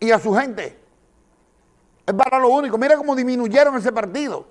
y a su gente. Es para lo único. Mira cómo disminuyeron ese partido,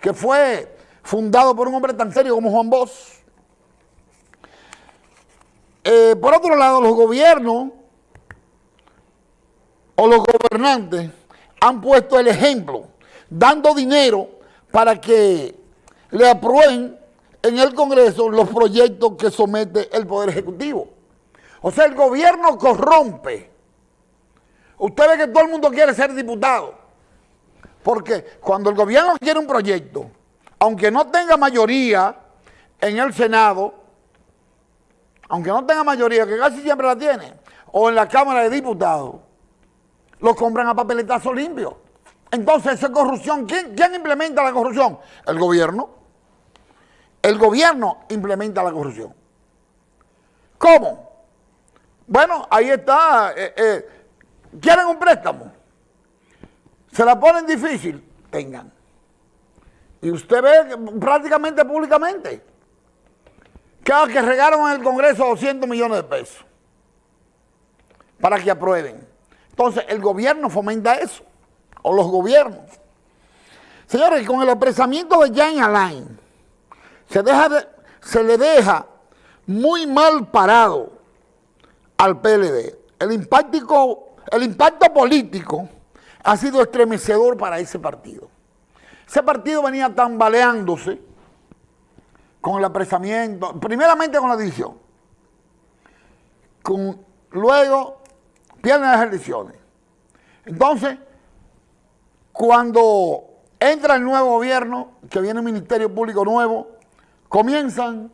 que fue fundado por un hombre tan serio como Juan Bosch. Eh, por otro lado, los gobiernos o los gobernantes han puesto el ejemplo, dando dinero para que le aprueben en el Congreso los proyectos que somete el Poder Ejecutivo. O sea, el gobierno corrompe. Usted ve que todo el mundo quiere ser diputado. Porque cuando el gobierno quiere un proyecto, aunque no tenga mayoría en el Senado, aunque no tenga mayoría, que casi siempre la tiene, o en la Cámara de Diputados, lo compran a papeletazo limpio. Entonces, esa corrupción, ¿quién, ¿quién implementa la corrupción? El gobierno. El gobierno implementa la corrupción. ¿Cómo? Bueno, ahí está. Eh, eh, ¿Quieren un préstamo? Se la ponen difícil, tengan. Y usted ve prácticamente públicamente cada que regaron en el Congreso 200 millones de pesos para que aprueben. Entonces, el gobierno fomenta eso, o los gobiernos. Señores, con el apresamiento de Jan Alain, se, deja se le deja muy mal parado al PLD. El impacto, el impacto político ha sido estremecedor para ese partido. Ese partido venía tambaleándose con el apresamiento, primeramente con la división, con, luego pierden las elecciones. Entonces, cuando entra el nuevo gobierno, que viene un ministerio público nuevo, comienzan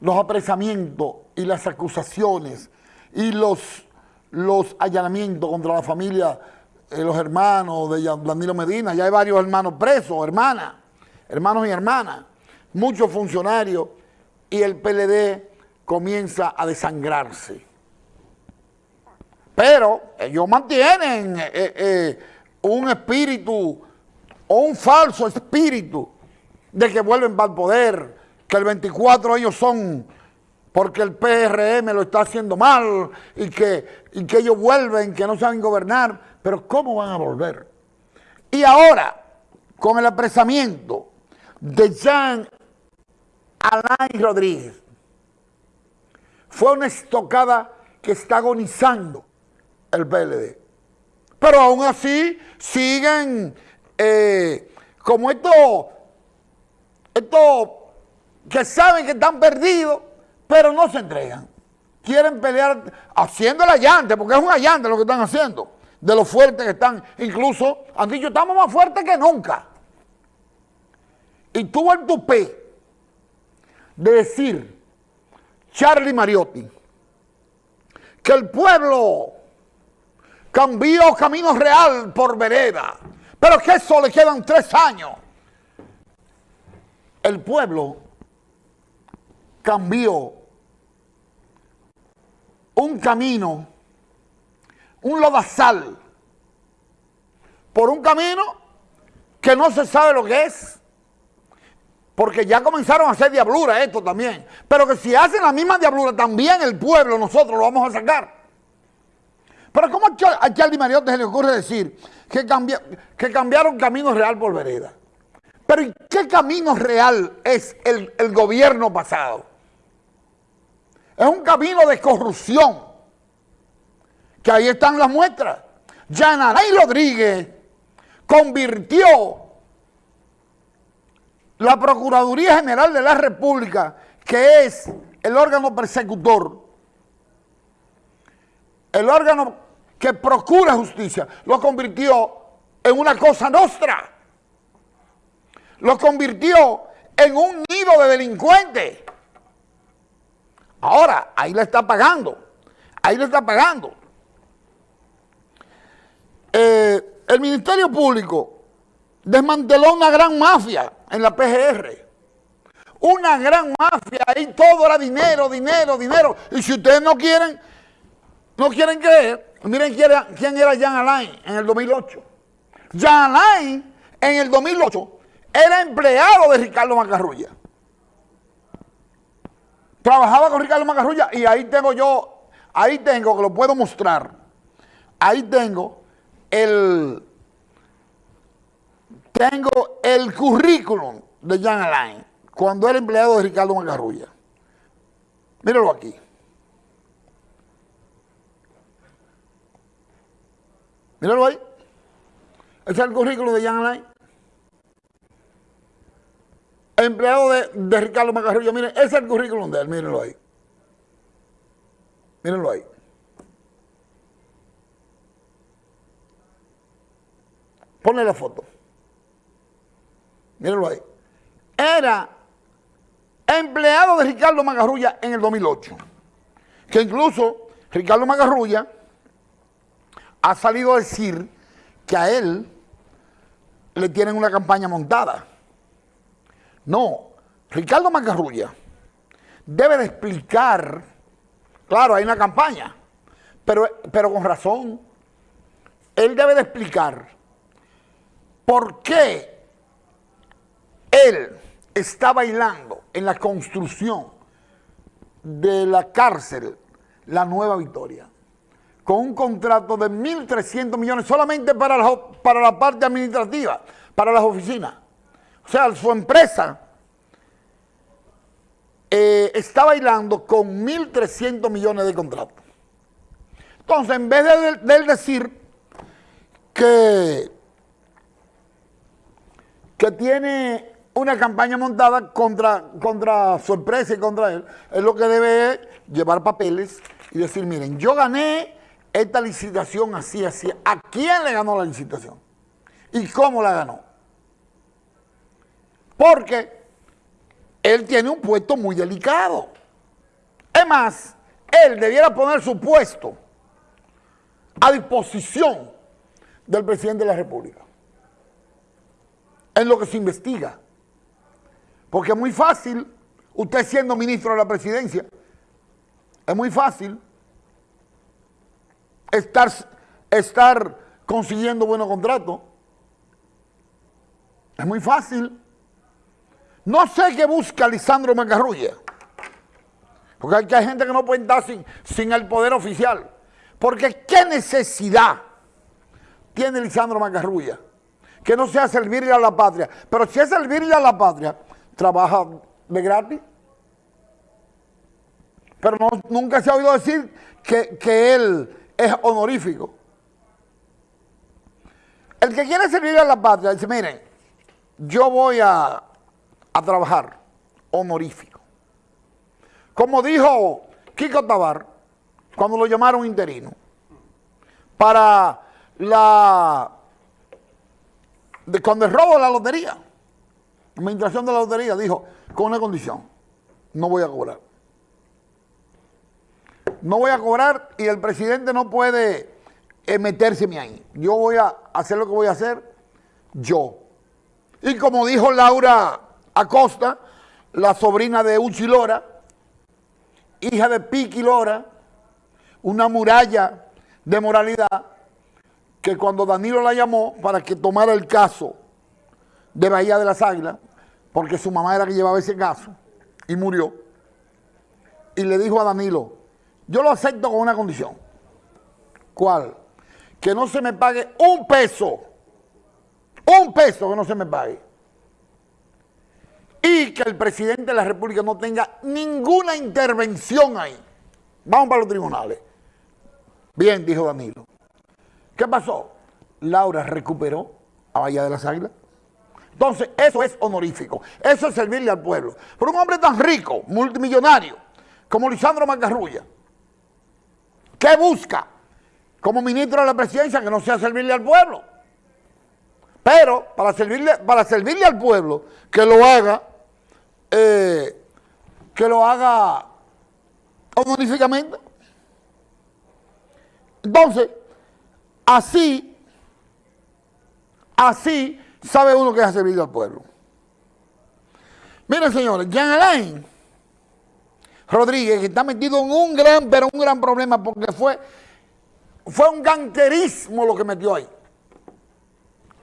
los apresamientos y las acusaciones y los, los allanamientos contra la familia, eh, los hermanos de Danilo Medina. Ya hay varios hermanos presos, hermanas, hermanos y hermanas, muchos funcionarios y el PLD comienza a desangrarse. Pero ellos mantienen eh, eh, un espíritu o un falso espíritu de que vuelven para el poder, que el 24 ellos son porque el PRM lo está haciendo mal y que, y que ellos vuelven, que no saben gobernar, pero ¿cómo van a volver? Y ahora, con el apresamiento de Jean Alain Rodríguez, fue una estocada que está agonizando el PLD. Pero aún así siguen eh, como estos estos que saben que están perdidos, pero no se entregan. Quieren pelear haciendo el allante, porque es un allante lo que están haciendo, de lo fuertes que están. Incluso han dicho, estamos más fuertes que nunca. Y tuvo el tupé de decir, Charlie Mariotti, que el pueblo cambió Camino Real por vereda, pero que eso le quedan tres años el pueblo cambió un camino, un lodazal, por un camino que no se sabe lo que es. Porque ya comenzaron a hacer diablura esto también. Pero que si hacen la misma diablura, también el pueblo, nosotros lo vamos a sacar. Pero ¿cómo a Charlie Mariotti se le ocurre decir que, que cambiaron camino real por vereda? Pero ¿en qué camino real es el, gobierno pasado? Es un camino de corrupción, que ahí están las muestras. Yanaray Rodríguez convirtió la Procuraduría General de la República, que es el órgano persecutor, el órgano que procura justicia, lo convirtió en una cosa nostra lo convirtió en un nido de delincuentes. Ahora, ahí le está pagando. Ahí le está pagando. Eh, el Ministerio Público desmanteló una gran mafia en la PGR. Una gran mafia, ahí todo era dinero, dinero, dinero. Y si ustedes no quieren, no quieren creer, miren quién era, quién era Jean Alain en el 2008. Jean Alain en el 2008 era empleado de Ricardo Macarrulla. Trabajaba con Ricardo Macarrulla y ahí tengo yo, ahí tengo que lo puedo mostrar, ahí tengo el, tengo el currículum de Jan Alain cuando era empleado de Ricardo Macarrulla. Míralo aquí. Míralo ahí. Ese es el currículum de Jan Alain. Empleado de, Ricardo Macarrulla. Miren, ese es el currículum de él. Mírenlo ahí. Mírenlo ahí. Ponle la foto. Mírenlo ahí. Era empleado de Ricardo Magarrulla en el 2008. Que incluso Ricardo Magarrulla ha salido a decir que a él le tienen una campaña montada. No, Ricardo Magarrulla debe de explicar, claro, hay una campaña, pero, pero con razón, él debe de explicar por qué él está bailando en la construcción de la cárcel La Nueva Victoria con un contrato de 1.300 millones solamente para la, para la parte administrativa, para las oficinas. O sea, su empresa eh, está bailando con 1.300 millones de contratos. Entonces, en vez de, de decir que, que tiene una campaña montada contra, contra su empresa y contra él, es lo que debe llevar papeles y decir, miren, yo gané esta licitación así, así. ¿A quién le ganó la licitación? ¿Y cómo la ganó? Porque él tiene un puesto muy delicado. Es más, él debiera poner su puesto a disposición del presidente de la República en lo que se investiga. Porque es muy fácil, usted siendo ministro de la presidencia, es muy fácil estar, estar consiguiendo buenos contratos. Es muy fácil. No sé qué busca Lisandro Macarrulla. Porque hay, gente que no puede estar sin, sin el poder oficial. Porque qué necesidad tiene Lisandro Macarrulla que no sea servirle a la patria. Pero si es servirle a la patria, trabaja de gratis. Pero nunca se ha oído decir que, él es honorífico. El que quiere servir a la patria dice, miren, yo voy a, a trabajar honorífico. Como dijo Kiko Tabar, cuando lo llamaron interino, para la, cuando el robo la lotería, administración de la lotería dijo, con una condición, no voy a cobrar. No voy a cobrar y el presidente no puede eh, meterse ahí. Yo voy a hacer lo que voy a hacer yo. Y como dijo Laura Acosta, la sobrina de Uchi Lora, hija de Piqui Lora, una muralla de moralidad, que cuando Danilo la llamó para que tomara el caso de Bahía de las Águilas, porque su mamá era que llevaba ese caso, y murió. Y le dijo a Danilo, yo lo acepto con una condición. ¿Cuál? Que no se me pague un peso. Un peso que no se me pague. Y que el presidente de la República no tenga ninguna intervención ahí. Vamos para los tribunales. Bien, dijo Danilo. ¿Qué pasó? Laura recuperó a Bahía de las Águilas. Entonces, eso es honorífico. Eso es servirle al pueblo. Pero un hombre tan rico, multimillonario, como Lisandro Macarrulla, ¿qué busca? Como ministro de la presidencia, que no sea servirle al pueblo. Pero para servirle, para servirle al pueblo, que lo haga, eh, que lo haga honoríficamente. Entonces, así, así sabe uno que ha servido al pueblo. Miren, señores, Jean Alain Rodríguez, que está metido en un gran, pero un gran problema, porque fue, fue un ganquerismo lo que metió ahí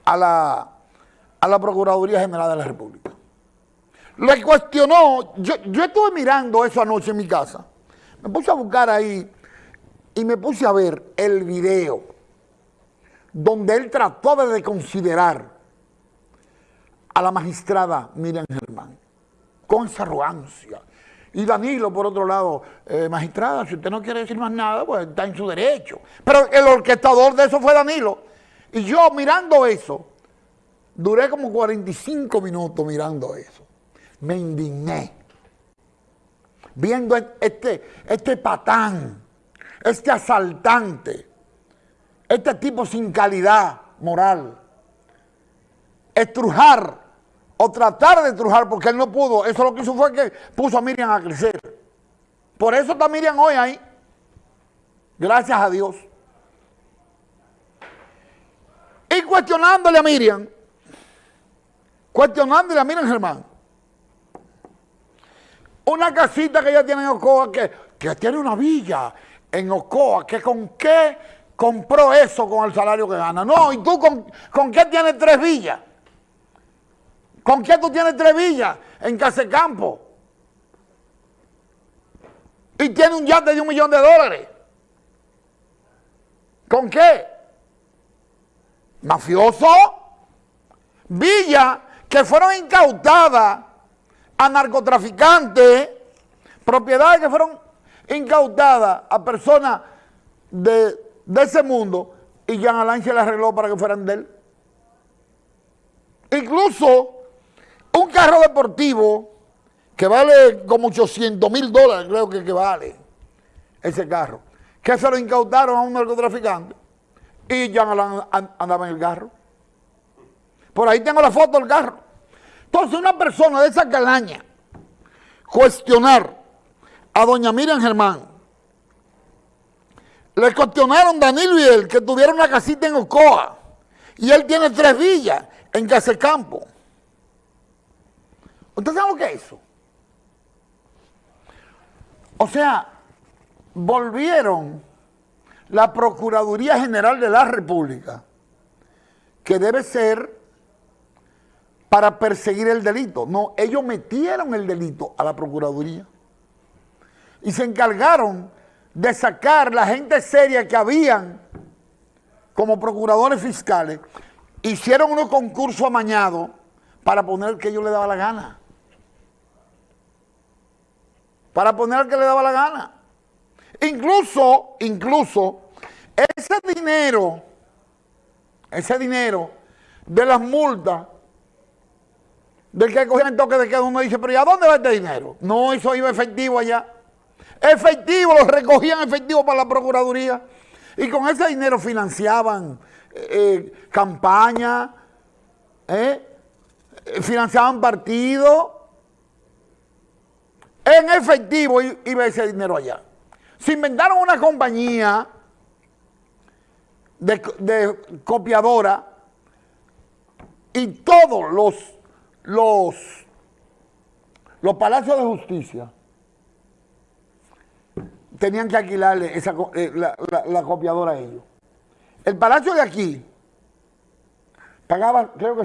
a la, a la Procuraduría General de la República. Le cuestionó, yo, yo estuve mirando eso anoche en mi casa, me puse a buscar ahí y me puse a ver el video donde él trató de considerar a la magistrada Miriam Germán, con esa arrogancia. Y Danilo, por otro lado, eh, magistrada, si usted no quiere decir más nada, pues está en su derecho. Pero el orquestador de eso fue Danilo. Y yo mirando eso, duré como 45 minutos mirando eso. Me indigné. Viendo este, este patán, este asaltante, este tipo sin calidad moral, estrujar o tratar de estrujar porque él no pudo. Eso lo que hizo fue que puso a Miriam a crecer. Por eso está Miriam hoy ahí. Gracias a Dios. Y cuestionándole a Miriam, cuestionándole a Miriam Germán, una casita que ella tiene en Ocoa, que, que tiene una villa en Ocoa, que con qué compró eso con el salario que gana. No, ¿y tú con, con qué tienes tres villas? ¿Con qué tú tienes tres villas en Casecampo? Y tiene un yate de un millón de dólares. ¿Con qué? Mafioso. Villas que fueron incautadas a narcotraficantes, propiedades que fueron incautadas a personas de, ese mundo y Jean Alain se las arregló para que fueran de él. Incluso un carro deportivo que vale como 800 mil dólares, creo que, que vale ese carro, que se lo incautaron a un narcotraficante y Jean Alain andaba en el carro. Por ahí tengo la foto del carro. Entonces una persona de esa calaña cuestionar a doña Miriam Germán, le cuestionaron Danilo y él que tuvieron una casita en Ocoa y él tiene tres villas en Casecampo. ¿Usted sabe lo que es eso? O sea, volvieron la Procuraduría General de la República, que debe ser para perseguir el delito. No, ellos metieron el delito a la Procuraduría y se encargaron de sacar la gente seria que habían como procuradores fiscales, hicieron unos concursos amañados para poner que ellos le daba la gana. Para poner que le daba la gana. Incluso, incluso, ese dinero, ese dinero de las multas del que cogían el toque de queda, uno dice, pero ¿y a dónde va este dinero? No, eso iba efectivo allá. Efectivo, lo recogían efectivo para la Procuraduría. Y con ese dinero financiaban eh, eh, campañas, eh, financiaban partidos. En efectivo iba ese dinero allá. Se inventaron una compañía de copiadora y todos los los, los palacios de justicia tenían que alquilarle esa, eh, la, copiadora a ellos. El palacio de aquí pagaba, creo que